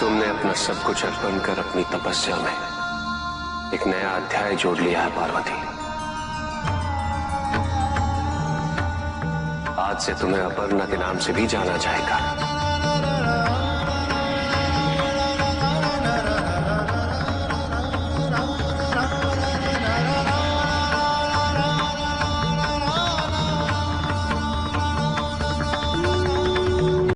तुमने अपना सब कुछ अर्पण कर अपनी तपस्या में एक नया अध्याय जोड़ लिया है, पार्वती। आज से तुम्हें अपर्णा के नाम से भी जाना जाएगा।